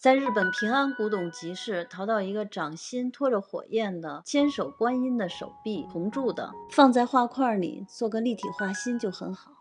在日本平安古董集市淘到一个掌心托着火焰的，千手观音的手臂，铜铸的，放在画块里，做个立体画心就很好。